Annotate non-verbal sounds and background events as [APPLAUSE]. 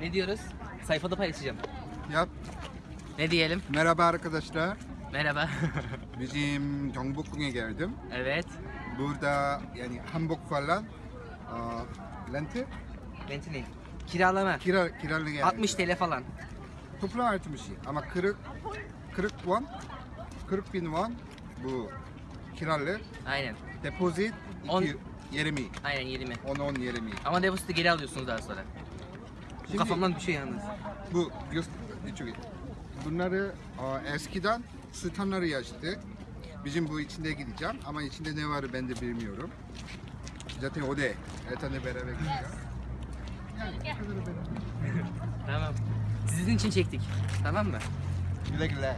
Ne diyoruz? Sayfada paylaşacağım. Yap. Ne diyelim? Merhaba arkadaşlar. Merhaba. [LAUGHS] Bizim Gyeongbokgung'e geldim. evet. Burada yani hanbok falan aa, lente Renti ne? Kiralama. kira kiralı geldi. 60 TL falan. Toplam 60 ama 40 40 won 40 bin won bu kiralı Aynen. depozit On- 2 20 Aynen 20. 10 10 20 Ama depoziti geri alıyorsunuz daha sonra. Şimdi- kafamdan düşüyor yalnız. bu iyi. Bunları aa, eskiden standları yaşadık. Bizim bu içinde gideceğim ama içinde ne var ben de bilmiyorum. Zaten o da Ertan'la beraber gideceğim. Yani beraber. Tamam. Sizin için çektik. Tamam mı? Güle güle.